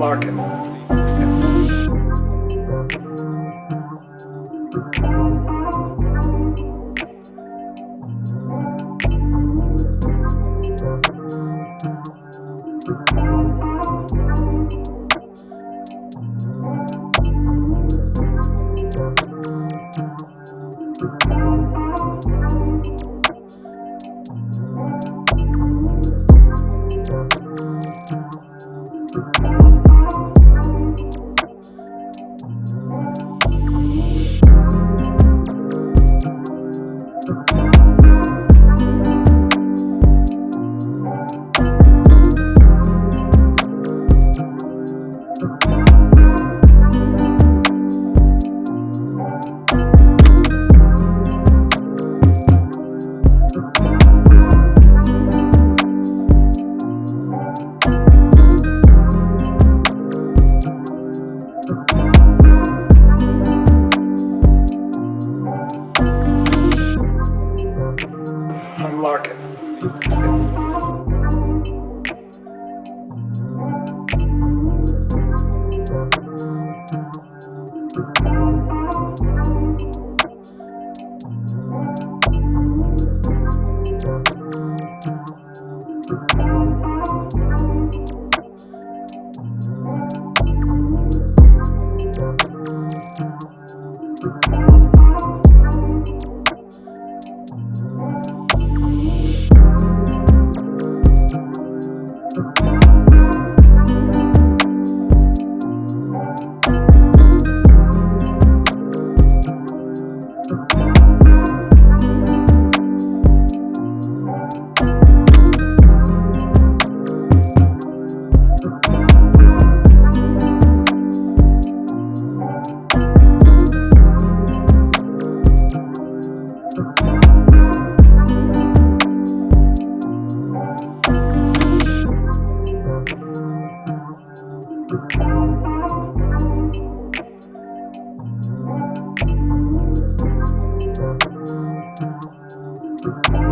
Larkin. Unlock it. You.